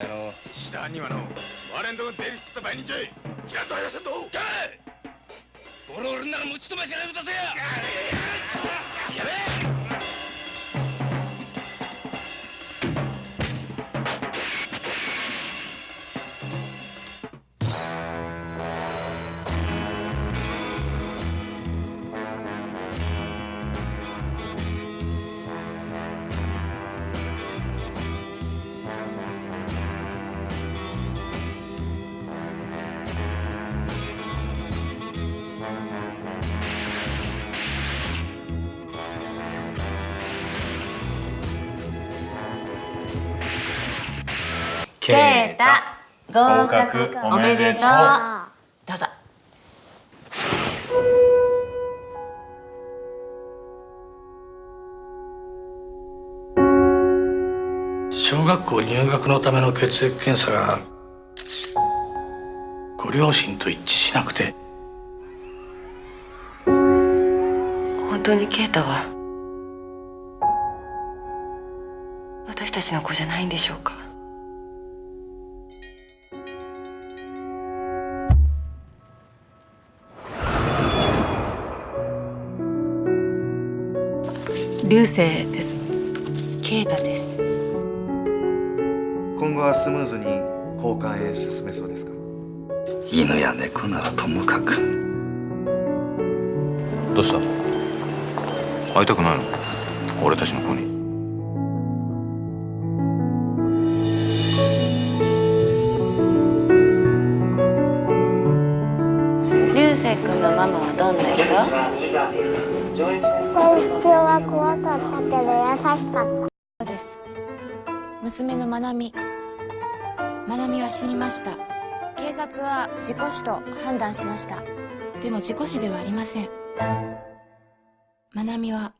あの下にはの我々の出入りしてた場合にちゃい。ちゃんと入らせんとボロボロなら持ち止ましないでくださいやべえケータ合格。おめでとうどうぞ小学校入学のための血液検査がご両親と一致しなくて本当にケータは私たちの子じゃないんでしょうか流星です。ケータです。今後はスムーズに交換へ進めそうですか？犬や猫ならともかく。どうした？会いたくないの？俺たちの子に？流星君のママはどんな人？最初は怖かったけど優しかった。です。娘のまなみ。まなみは死にました。警察は事故死と判断しました。でも事故死ではありません。まなみは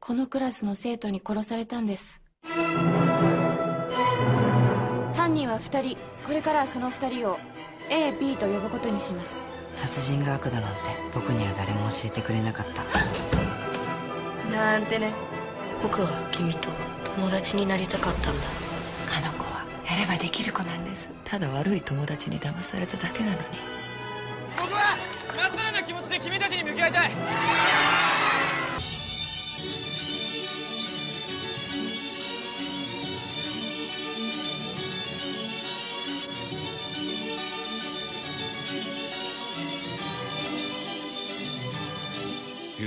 このクラスの生徒に殺されたんです。犯人は2人。これからはその2人を AB と呼ぶことにします。殺人が悪だなんて僕には誰も教えてくれなかった。なんてね。僕は君と友達になりたかったんだ。あの子はやればできる子なんです。ただ悪い友達に騙されただけなのに。僕はまっさらな気持ちで君たちに向き合いたい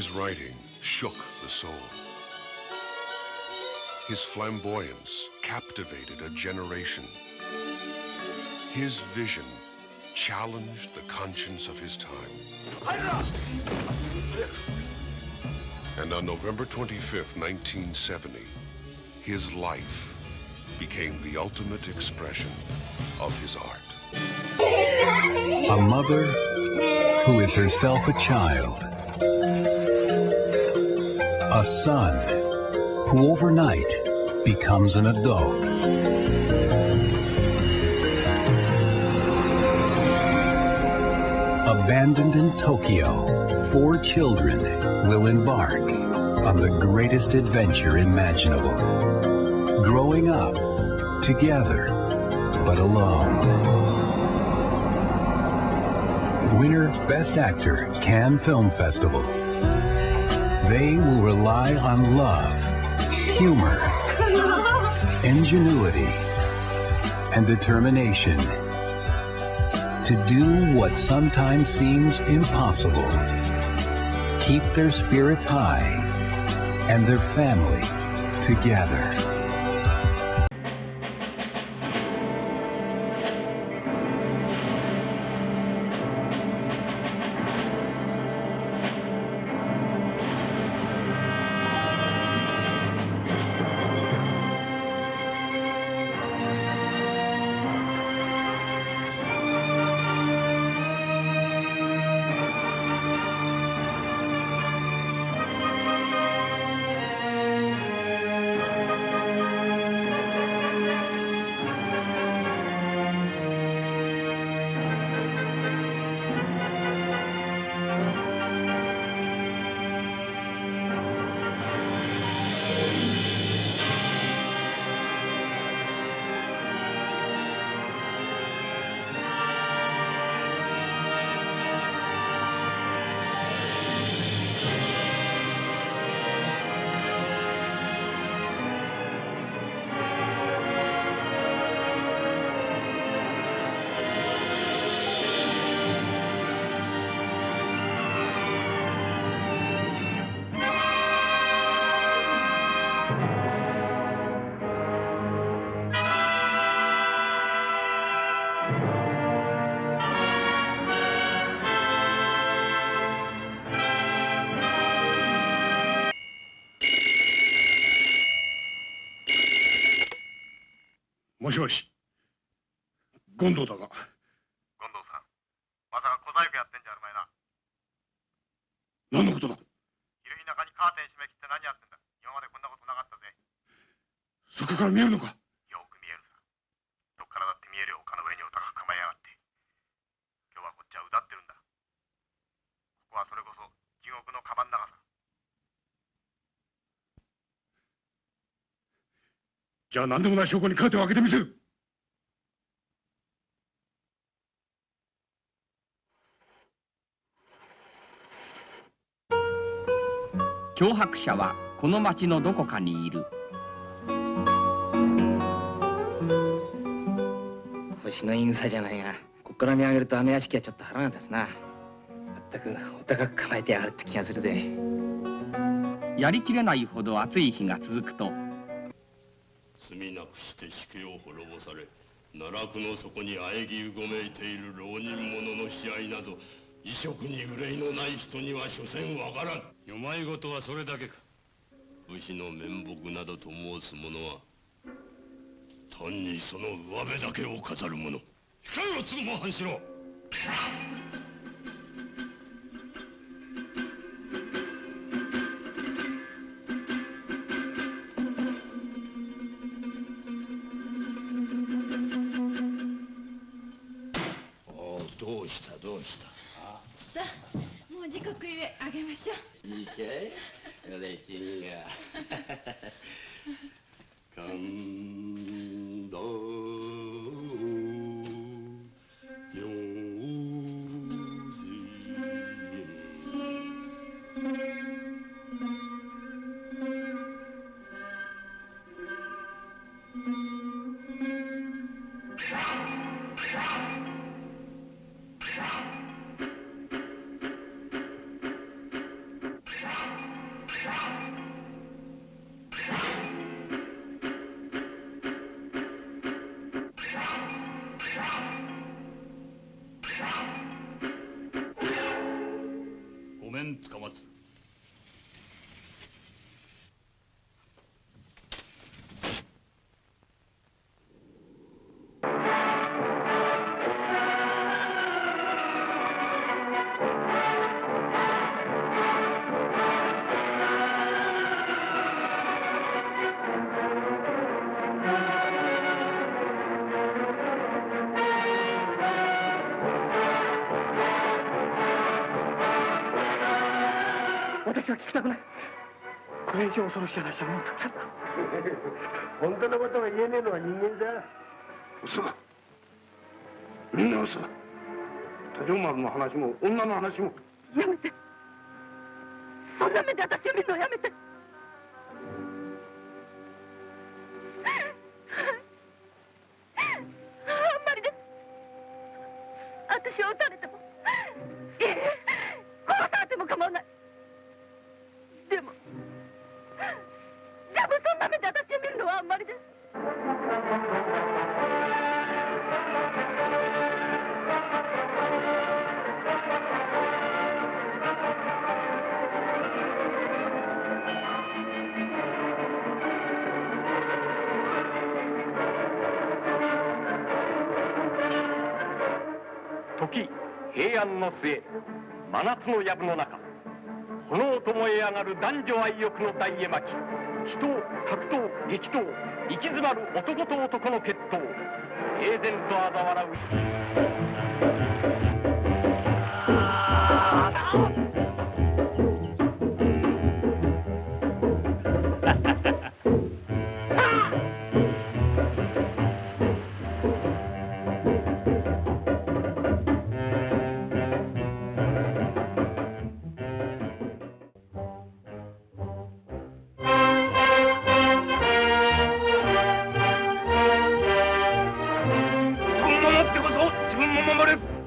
His writing shook the soul. His flamboyance captivated a generation. His vision challenged the conscience of his time. And on November 25th, 1970, his life became the ultimate expression of his art. A mother who is herself a child. A son who overnight becomes an adult. Abandoned in Tokyo, four children will embark on the greatest adventure imaginable. Growing up together, but alone. Winner Best Actor Cannes Film Festival. They will rely on love, humor, ingenuity, and determination to do what sometimes seems impossible. Keep their spirits high and their family together. もしもし。権藤だが。権藤さんまさか小細工やってんじゃあるまいな。何のことだ。昼日中にカーテン閉め切って何やってんだ。今までこんなことなかったぜ。そこから見えるのかよく見えるさどっからだって見えるよ丘の上にお高く構えやがって今日はこっちはうだってるんだここはそれこそ地獄のカバン長さじゃあ何でもない証拠にカーテンを開けてみせる。脅迫者はこの町のどこかにいる。星の言い草じゃないがこっから見上げるとあの屋敷はちょっと腹が立つな。まったくお高く構えてやがるって気がするぜ。やりきれないほど暑い日が続くとくして死刑を滅ぼされ奈落の底に喘ぎうごめいている浪人者の悲哀など異色に憂いのない人には所詮わからん。世まい事はそれだけか。武士の面目などと申す者は単にその上辺だけを飾る者。控えろ嗣も半四郎した？どうした？さあもう時刻ゆえあげましょう。いいかい嬉しいが。神つかまつ私は聞きたくない。これ以上恐ろしい話はもうたくさ。んだ本当のことが言えねえのは人間さ嘘だ。みんな嘘だ。多条丸の話も女の話も。やめて。そんな目で私を見るのやめて平安の末真夏の藪の中炎と燃え上がる男女愛欲の大絵巻祈祷格闘激闘行き詰まる男と男の決闘平然と嘲笑う。守る。